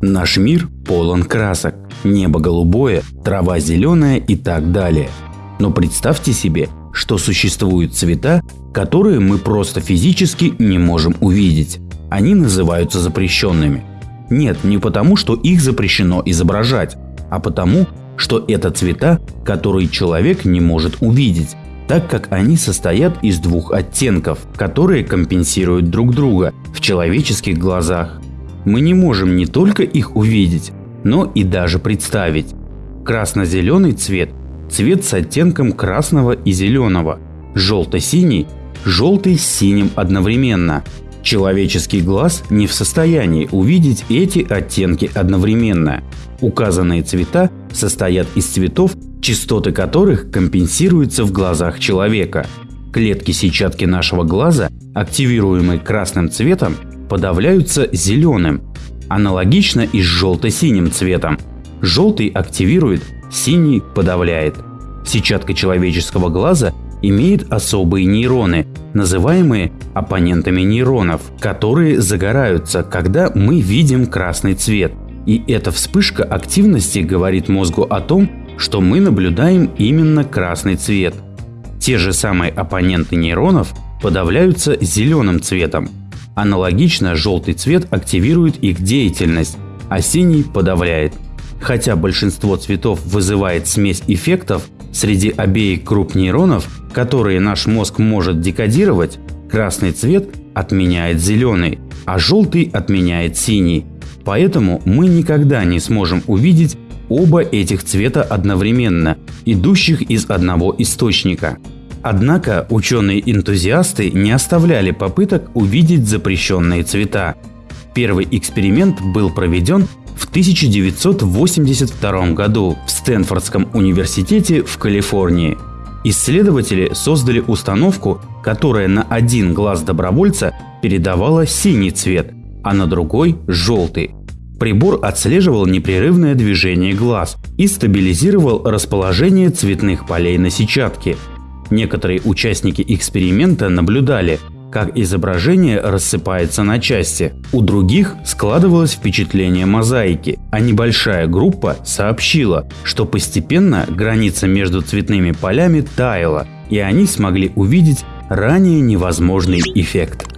Наш мир полон красок. Небо голубое, трава зеленая и так далее. Но представьте себе, что существуют цвета, которые мы просто физически не можем увидеть. Они называются запрещенными. Нет, не потому, что их запрещено изображать, а потому, что это цвета, которые человек не может увидеть, так как они состоят из двух оттенков, которые компенсируют друг друга в человеческих глазах. Мы не можем не только их увидеть, но и даже представить. Красно-зеленый цвет – цвет с оттенком красного и зеленого, желто-синий – желтый с синим одновременно. Человеческий глаз не в состоянии увидеть эти оттенки одновременно. Указанные цвета состоят из цветов, частоты которых компенсируются в глазах человека. Клетки сетчатки нашего глаза, активируемые красным цветом, подавляются зеленым. Аналогично и с желто-синим цветом. Желтый активирует, синий подавляет. Сетчатка человеческого глаза имеет особые нейроны, называемые оппонентами нейронов, которые загораются, когда мы видим красный цвет. И эта вспышка активности говорит мозгу о том, что мы наблюдаем именно красный цвет. Те же самые оппоненты нейронов подавляются зеленым цветом. Аналогично желтый цвет активирует их деятельность, а синий подавляет. Хотя большинство цветов вызывает смесь эффектов, среди обеих групп нейронов, которые наш мозг может декодировать, красный цвет отменяет зеленый, а желтый отменяет синий. Поэтому мы никогда не сможем увидеть оба этих цвета одновременно, идущих из одного источника. Однако ученые-энтузиасты не оставляли попыток увидеть запрещенные цвета. Первый эксперимент был проведен в 1982 году в Стэнфордском университете в Калифорнии. Исследователи создали установку, которая на один глаз добровольца передавала синий цвет, а на другой – желтый. Прибор отслеживал непрерывное движение глаз и стабилизировал расположение цветных полей на сетчатке – Некоторые участники эксперимента наблюдали, как изображение рассыпается на части. У других складывалось впечатление мозаики, а небольшая группа сообщила, что постепенно граница между цветными полями таяла, и они смогли увидеть ранее невозможный эффект.